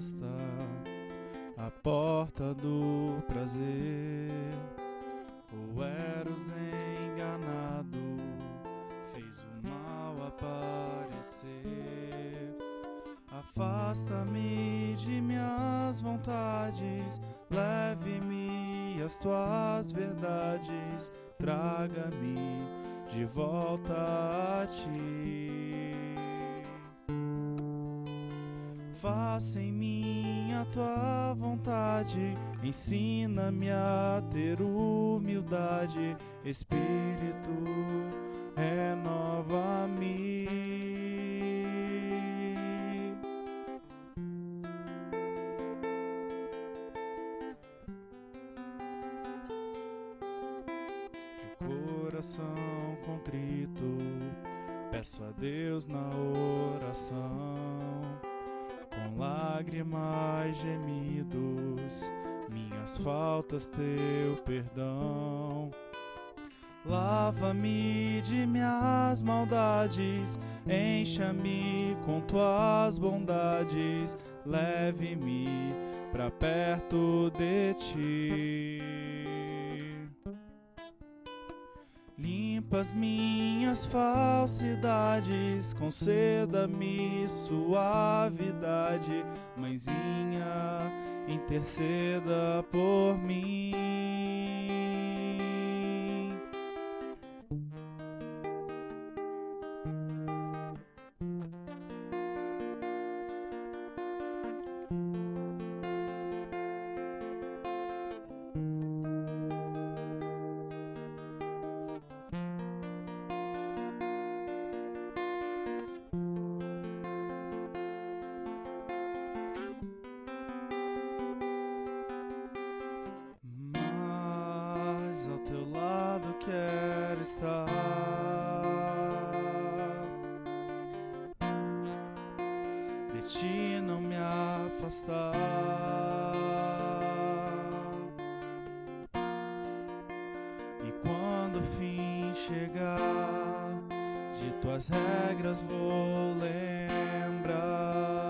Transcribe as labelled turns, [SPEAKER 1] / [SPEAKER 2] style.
[SPEAKER 1] resposta à porta do prazer. O Eros enganado fez o mal aparecer. Afasta-me de minhas vontades, leve-me as tuas verdades, traga-me de volta a ti. Faça em mim a tua vontade, ensina-me a ter humildade, Espírito, renova-me. De coração contrito, peço a Deus na oração com lágrimas gemidos, minhas faltas, teu perdão. Lava-me de minhas maldades, encha-me com tuas bondades, leve-me pra perto de ti. As minhas falsidades, conceda-me suavidade, mãezinha, interceda por mim. Ao teu lado quero estar. De ti não me afastar. E quando o fim chegar, de tuas regras vou lembrar.